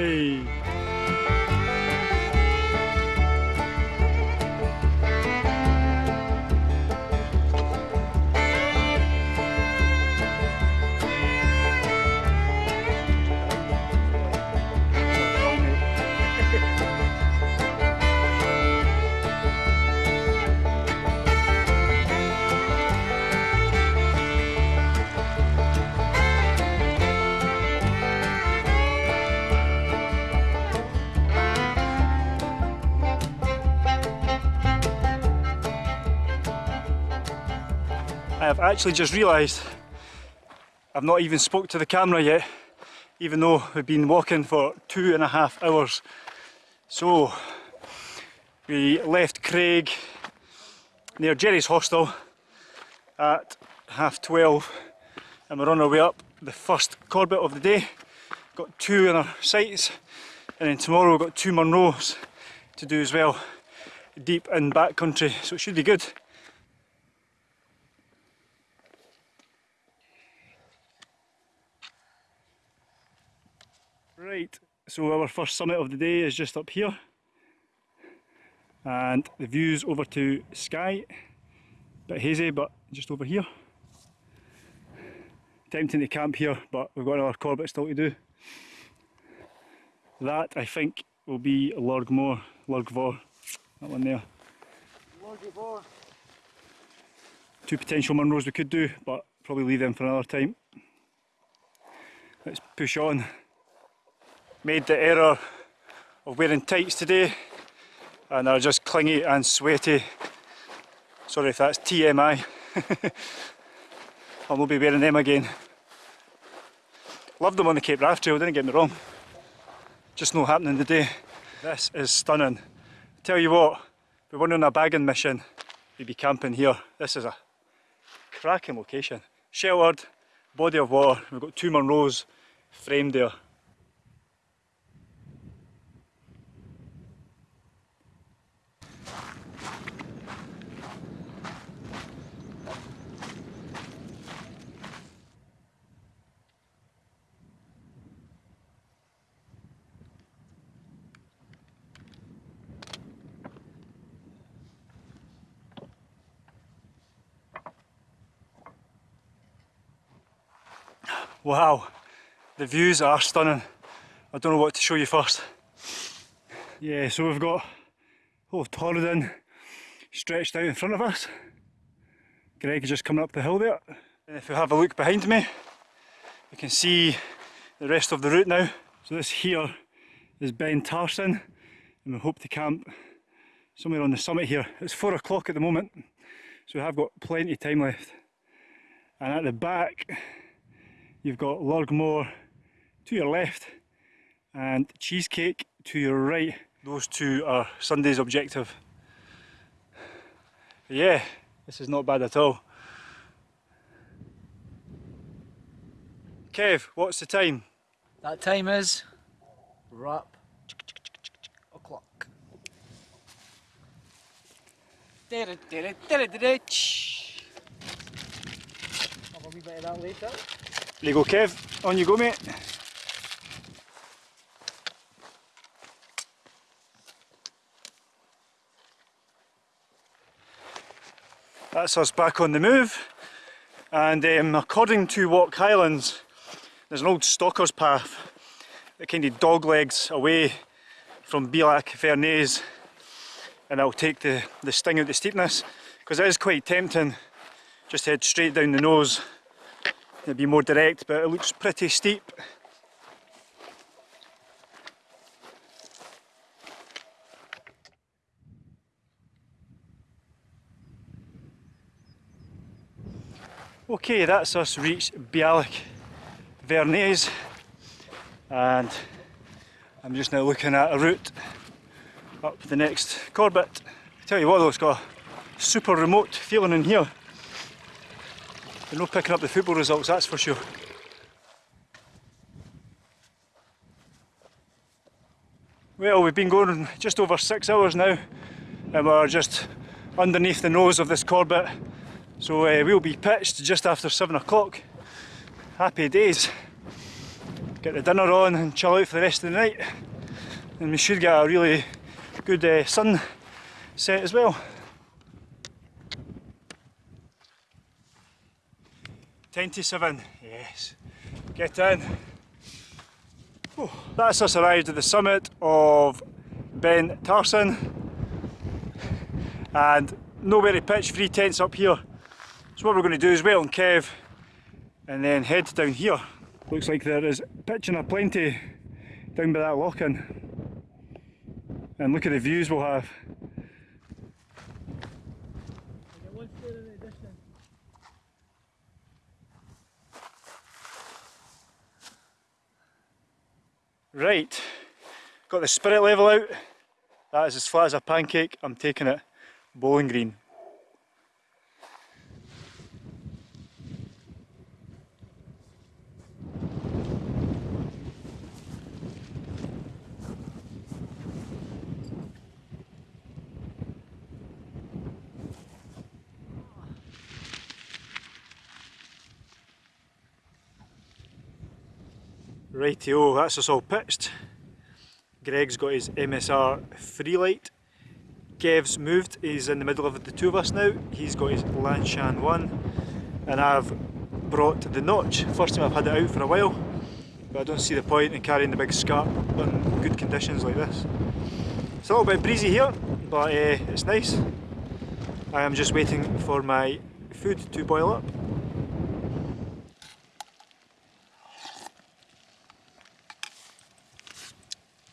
Hey. I have actually just realised I've not even spoke to the camera yet, even though we've been walking for two and a half hours. So, we left Craig near Gerry's hostel at half 12 and we're on our way up the first Corbett of the day. Got two in our sights and then tomorrow we've got two Munros to do as well, deep in backcountry, so it should be good. Right, so our first summit of the day is just up here. And the views over to Skye. Bit hazy, but just over here. Tempting to camp here, but we've got another Corbett still to do. That, I think, will be Lurg Mhor, Lurgvor, that one there. Two potential Munros we could do, but probably leave them for another time. Let's push on made the error of wearing tights today and they're just clingy and sweaty. Sorry if that's TMI. I'll not be wearing them again. Loved them on the Cape Wrath Trail, didn't get me wrong. Just not happening today. This is stunning. tell you what, we went on a bagging mission, we'd be camping here. This is a cracking location. Sheltered, body of water, we've got two Munros framed there. Wow, the views are stunning. I don't know what to show you first. Yeah, so we've got oh Torridon stretched out in front of us. Greg is just coming up the hill there. And if we have a look behind me, you can see the rest of the route now. So this here is Beinn Tharsuinn and we hope to camp somewhere on the summit here. It's four o'clock at the moment, so we have got plenty of time left. And at the back, You've got Lurg Mhor to your left and Cheesecake to your right. Those two are Sunday's objective. Yeah, this is not bad at all. Kev, what's the time? That time is wrap o'clock. Have a wee bit of that later. There you go Kev, on you go mate. That's us back on the move and um, according to Walk Highlands there's an old stalker's path that kind of doglegs away from Bealach Bhearnais and I'll take the, the sting out the steepness because it is quite tempting just head straight down the nose it'd be more direct but it looks pretty steep Okay, that's us reached Bealach Bhearnais and I'm just now looking at a route up the next Corbett. I tell you what though, it's got a super remote feeling in here. You're not picking up the football results, that's for sure. Well, we've been going just over six hours now and we're just underneath the nose of this Corbett So uh, we'll be pitched just after 7 o'clock. Happy days. Get the dinner on and chill out for the rest of the night. And we should get a really good uh, sun set as well. Ten to seven, yes. Get in. Oh, that's us arrived at the summit of Beinn Tharsuinn. And nowhere to pitch, three tents up here. So what we're going to do is wait on Kev and then head down here. Looks like there is pitching aplenty down by that lochan. And look at the views we'll have. Right, got the spirit level out. That is as flat as a pancake. I'm taking it bowling green. Rightio, that's us all pitched. Greg's got his MSR FreeLite. Kev's moved, he's in the middle of the two of us now. He's got his Lanshan 1 and I've brought the notch. First time I've had it out for a while but I don't see the point in carrying the big scarp on good conditions like this. It's a little bit breezy here but uh, it's nice. I am just waiting for my food to boil up.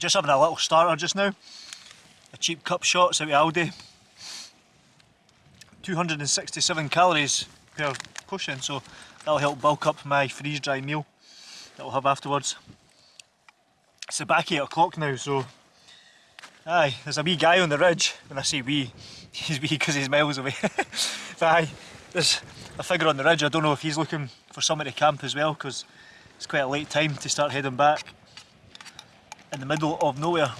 Just having a little starter just now. A cheap cup shots out of Aldi. 267 calories per portion, so that'll help bulk up my freeze dry meal that I'll have afterwards. It's about 8 o'clock now, so aye, there's a wee guy on the ridge. When I say wee, he's wee because he's miles away. but aye, there's a figure on the ridge. I don't know if he's looking for somewhere to camp as well because it's quite a late time to start heading back in the middle of nowhere.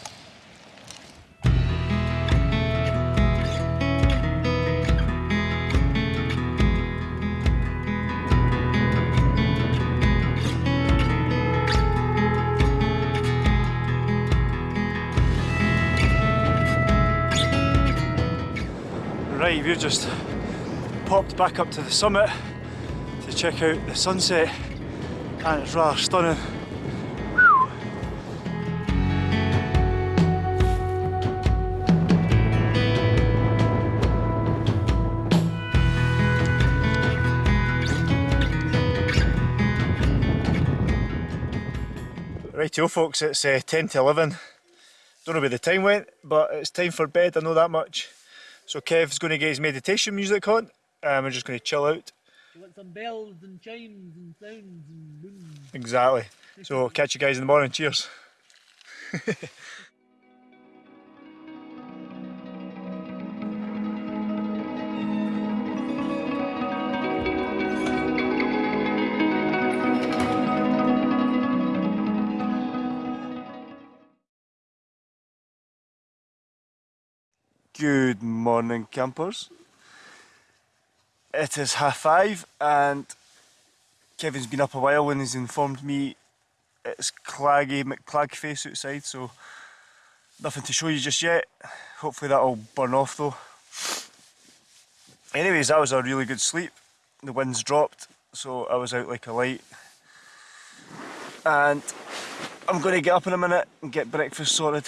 Right, we've just popped back up to the summit to check out the sunset and it's rather stunning. Rightio folks, it's uh, 10 to 11. Don't know where the time went, but it's time for bed, I know that much. So Kev's going to get his meditation music on, and we're just going to chill out. You want some bells and chimes and sounds and. Exactly. So catch you guys in the morning, cheers. Good morning, campers. It is half five, and Kevin's been up a while and he's informed me it's claggy McClagface outside, so nothing to show you just yet. Hopefully that'll burn off though. Anyways, that was a really good sleep. The wind's dropped, so I was out like a light. And I'm going to get up in a minute and get breakfast sorted.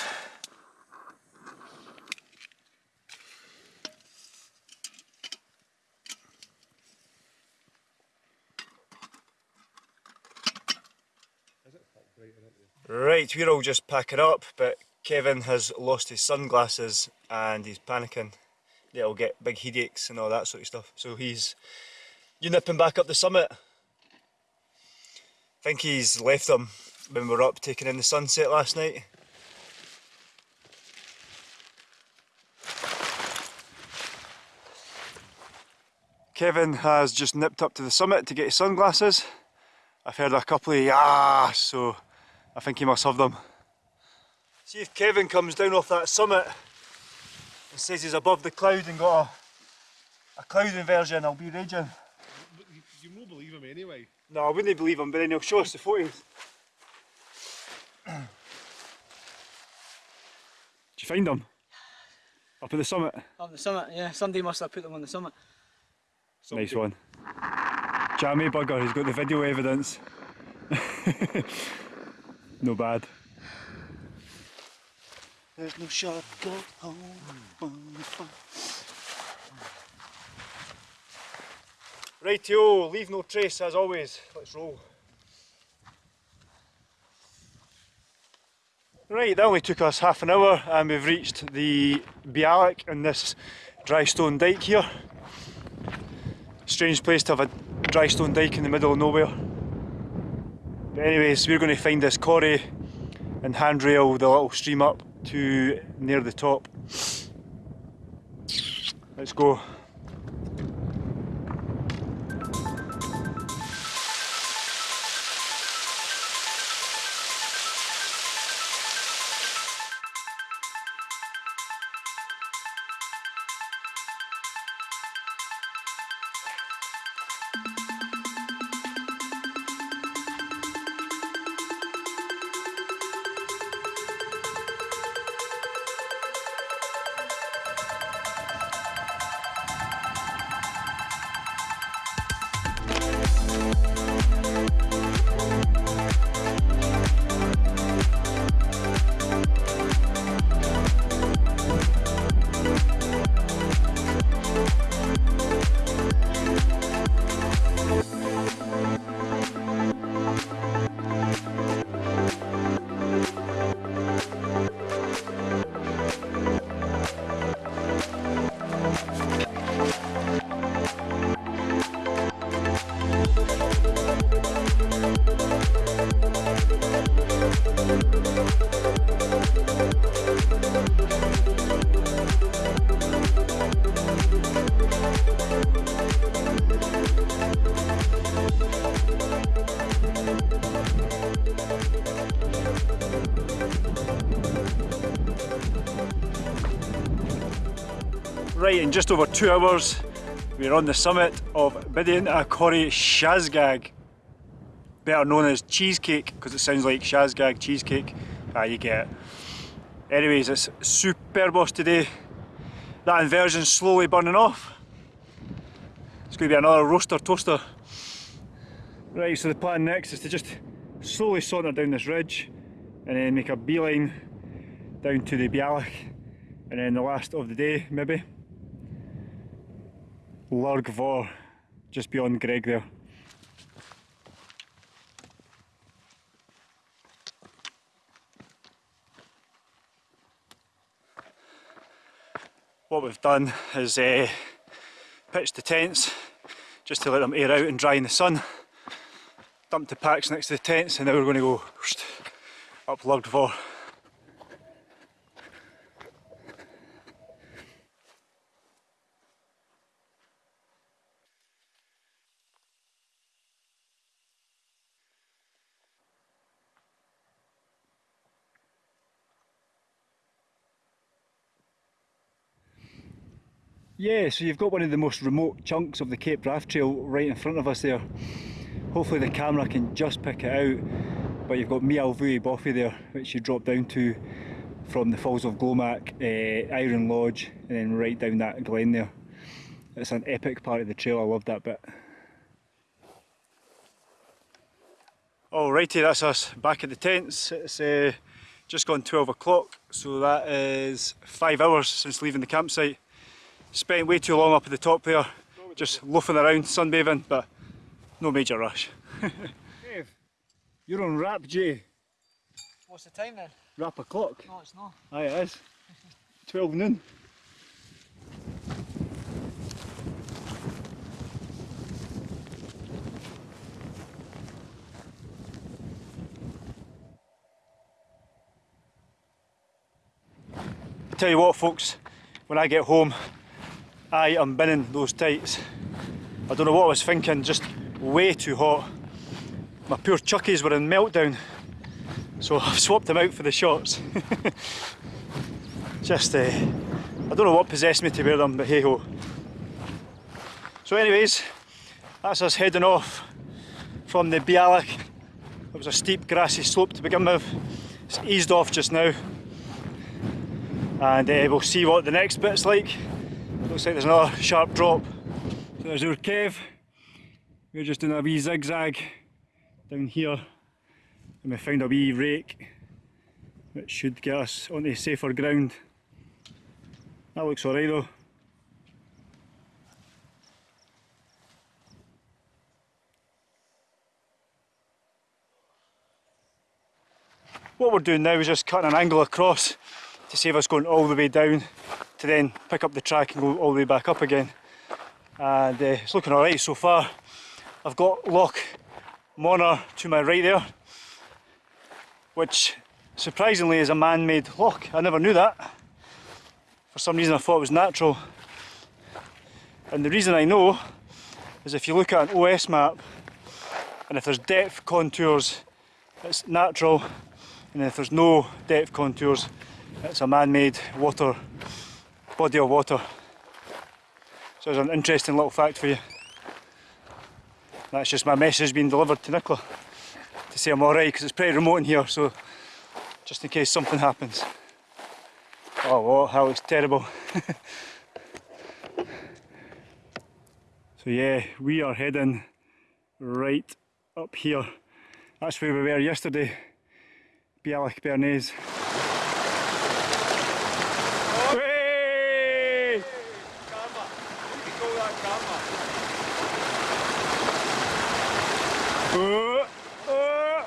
Right, we're all just packing up, but Kevin has lost his sunglasses and he's panicking that he'll get big headaches and all that sort of stuff. So he's you nipping back up the summit. I think he's left them when we were up taking in the sunset last night. Kevin has just nipped up to the summit to get his sunglasses. I've heard a couple of yahs, so I think he must have them. See if Kevin comes down off that summit and says he's above the cloud and got a cloud inversion, I'll be raging. You, you won't believe him anyway. No, I wouldn't believe him, but then he'll show us the photos. Did you find them? Up at the summit? On the summit, yeah. Somebody must have put them on the summit. Nice one. Jammy bugger, he's got the video evidence. no bad. There's no shortcut home. Rightio, leave no trace as always. Let's roll. Right, that only took us half an hour and we've reached the bealach in this dry stone dike here. Strange place to have a dry stone dike in the middle of nowhere. But anyways, we're going to find this quarry and handrail the little stream up to near the top. Let's go. Right, in just over two hours, we're on the summit of Bidian Corrie Shazgag, better known as cheesecake because it sounds like Shazgag cheesecake. Ah, you get it. Anyways, it's superbos today. That inversion's slowly burning off. It's going to be another roaster toaster. Right, so the plan next is to just slowly saunter down this ridge and then make a beeline down to the bealach and then the last of the day maybe. Lurg Mhor, just beyond Greg there. What we've done is uh, pitched the tents just to let them air out and dry in the sun. Dumped the packs next to the tents and now we're going to go up Lurg Yeah, so you've got one of the most remote chunks of the Cape Wrath Trail right in front of us there. Hopefully the camera can just pick it out, but you've got Maol-bhuidhe Boffy there, which you drop down to from the Falls of Glomach, uh, Iron Lodge, and then right down that glen there. It's an epic part of the trail, I love that bit. Alrighty, that's us back at the tents. It's uh, just gone 12 o'clock, so that is five hours since leaving the campsite. Spent way too long up at the top there, just loafing around, sunbathing, but no major rush. Dave, you're on rap, Jay. What's the time then? Rap o'clock. No, it's not. Aye, it is. 12 noon. Tell you what folks, when I get home I am binning those tights. I don't know what I was thinking, just way too hot. My poor chuckies were in meltdown, so I've swapped them out for the shorts. just, uh, I don't know what possessed me to wear them, but hey ho. So anyways, that's us heading off from the bealach. It was a steep grassy slope to begin with. It's eased off just now. And uh, we'll see what the next bit's like. Looks like there's another sharp drop. So there's our cave. We're just doing a wee zigzag down here. And we found a wee rake which should get us onto safer ground. That looks alright though. What we're doing now is just cutting an angle across to save us going all the way down to then pick up the track and go all the way back up again. And uh, it's looking alright so far. I've got Loch Monar to my right there, which surprisingly is a man-made loch. I never knew that. For some reason I thought it was natural. And the reason I know is if you look at an OS map and if there's depth contours it's natural and if there's no depth contours it's a man-made water body of water. So there's an interesting little fact for you. That's just my message being delivered to Nicola to say I'm alright because it's pretty remote in here so just in case something happens. Oh, what? That looks terrible. so yeah, we are heading right up here. That's where we were yesterday. Bealach Bhearnais. Hey! Oh, oh.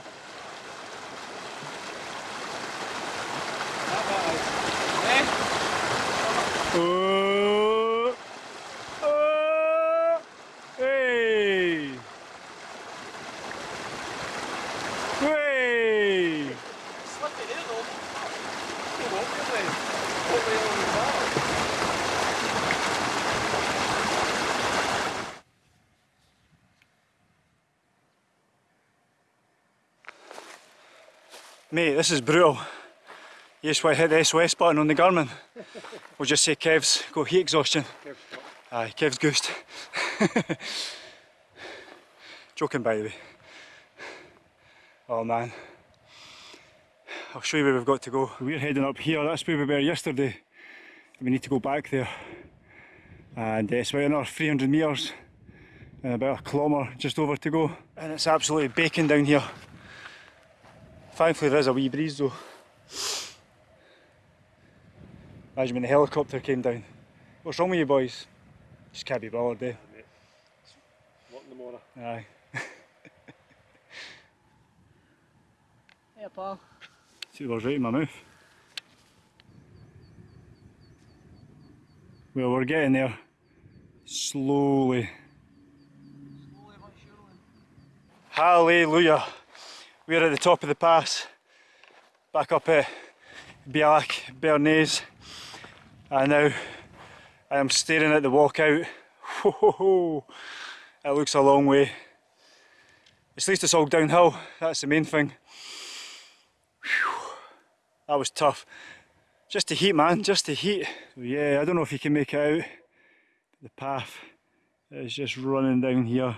Oh, oh, hey, hey. The. Mate, this is brutal. You just want to hit the SOS button on the Garmin. We'll just say Kev's got heat exhaustion. Aye, Kev's goosed. Joking by the way. Oh man. I'll show you where we've got to go. We're heading up here, that's where we were yesterday. We need to go back there. And uh, it's about another 300 metres. And about a kilometre just over to go. And it's absolutely baking down here. Thankfully there is a wee breeze though. Imagine when the helicopter came down. What's wrong with you boys? Just can't be bothered, eh? What in the morning? Aye. Yeah, pal. See what's right in my mouth. Well, we're getting there. Slowly. Slowly but surely. Hallelujah. We're at the top of the pass. Back up at Bialik, Bernays. And now I am staring at the walkout. It looks a long way. At least it's all downhill, that's the main thing. Phew. That was tough. Just the heat man, just the heat. So yeah, I don't know if you can make it out. The path is just running down here.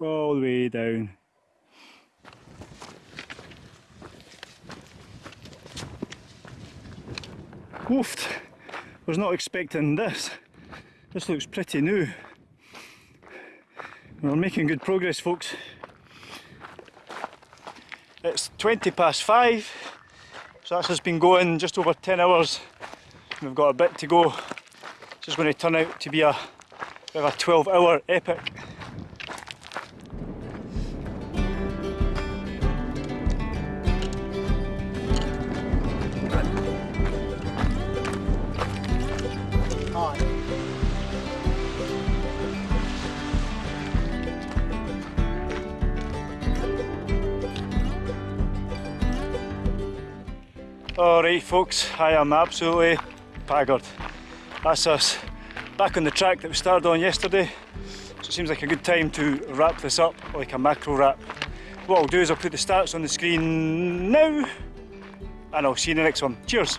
All the way down. Woofed. Was not expecting this. This looks pretty new. We're making good progress folks. It's 20 past 5 so that's just been going just over 10 hours. We've got a bit to go. This is going to turn out to be a a 12 hour epic. Alright folks, I am absolutely paggered. That's us back on the track that we started on yesterday. So it seems like a good time to wrap this up like a macro wrap. What I'll do is I'll put the stats on the screen now and I'll see you in the next one. Cheers!